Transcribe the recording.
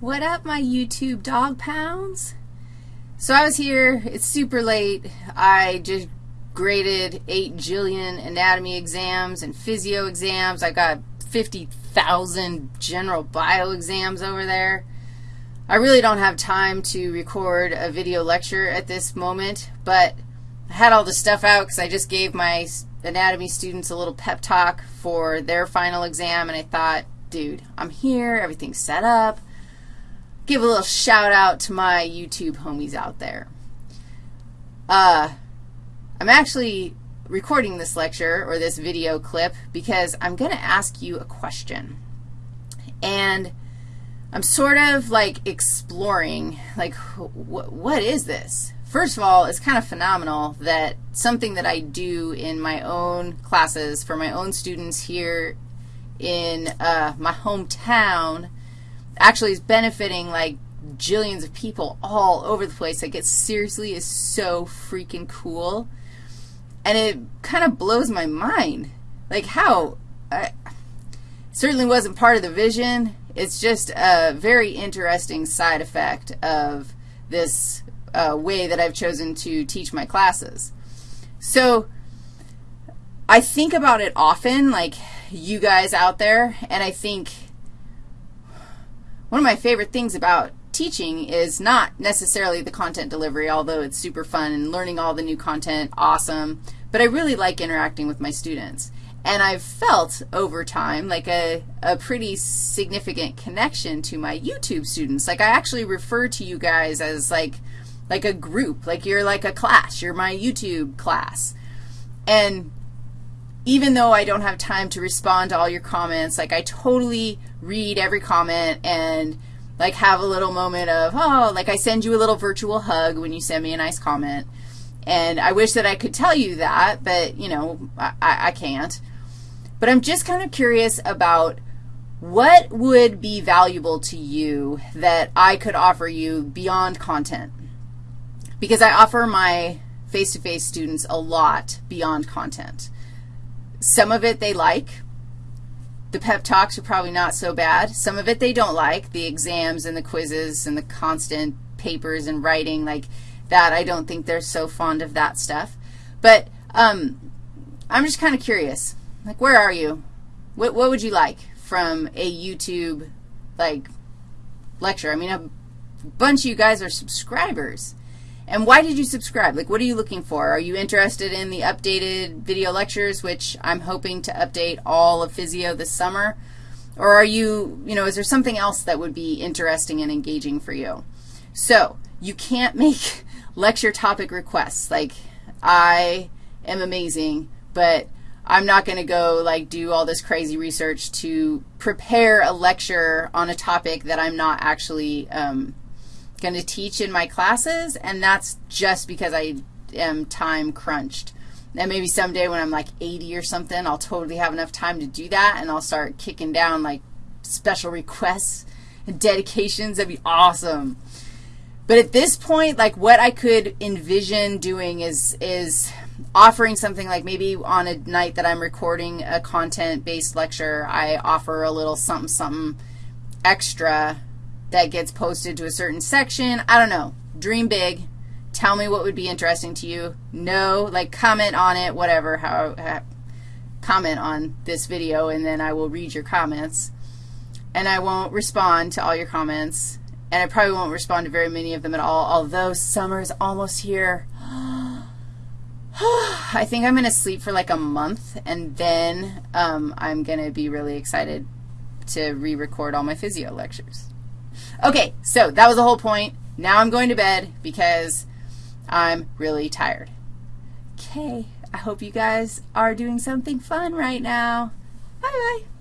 What up, my YouTube dog pounds? So I was here. It's super late. I just graded 8 jillion anatomy exams and physio exams. I got 50,000 general bio exams over there. I really don't have time to record a video lecture at this moment, but I had all the stuff out because I just gave my anatomy students a little pep talk for their final exam, and I thought, dude, I'm here, everything's set up give a little shout out to my YouTube homies out there. Uh, I'm actually recording this lecture or this video clip because I'm going to ask you a question. And I'm sort of like exploring, like, wh what is this? First of all, it's kind of phenomenal that something that I do in my own classes for my own students here in uh, my hometown actually is benefiting like jillions of people all over the place. Like it seriously is so freaking cool. And it kind of blows my mind. Like how? I, certainly wasn't part of the vision. It's just a very interesting side effect of this uh, way that I've chosen to teach my classes. So I think about it often, like you guys out there, and I think one of my favorite things about teaching is not necessarily the content delivery, although it's super fun and learning all the new content, awesome, but I really like interacting with my students. And I've felt over time like a, a pretty significant connection to my YouTube students. Like I actually refer to you guys as like, like a group, like you're like a class. You're my YouTube class. And even though I don't have time to respond to all your comments, like I totally read every comment and like have a little moment of, oh, like I send you a little virtual hug when you send me a nice comment. And I wish that I could tell you that, but, you know, I, I can't. But I'm just kind of curious about what would be valuable to you that I could offer you beyond content? Because I offer my face-to-face -face students a lot beyond content. Some of it they like. The pep talks are probably not so bad. Some of it they don't like, the exams and the quizzes and the constant papers and writing like that. I don't think they're so fond of that stuff. But um, I'm just kind of curious. Like, where are you? What, what would you like from a YouTube, like, lecture? I mean, a bunch of you guys are subscribers. And why did you subscribe? Like, what are you looking for? Are you interested in the updated video lectures, which I'm hoping to update all of Physio this summer? Or are you, you know, is there something else that would be interesting and engaging for you? So you can't make lecture topic requests. Like, I am amazing, but I'm not going to go, like, do all this crazy research to prepare a lecture on a topic that I'm not actually um, going to teach in my classes, and that's just because I am time crunched. And maybe someday when I'm like 80 or something, I'll totally have enough time to do that, and I'll start kicking down like special requests and dedications. That'd be awesome. But at this point, like what I could envision doing is, is offering something like maybe on a night that I'm recording a content-based lecture, I offer a little something, something extra that gets posted to a certain section. I don't know. Dream big. Tell me what would be interesting to you. No, like comment on it, whatever, how, how comment on this video, and then I will read your comments. And I won't respond to all your comments, and I probably won't respond to very many of them at all, although summer is almost here. I think I'm going to sleep for like a month, and then um, I'm going to be really excited to re-record all my physio lectures. Okay, so that was the whole point. Now I'm going to bed because I'm really tired. Okay, I hope you guys are doing something fun right now. Bye-bye.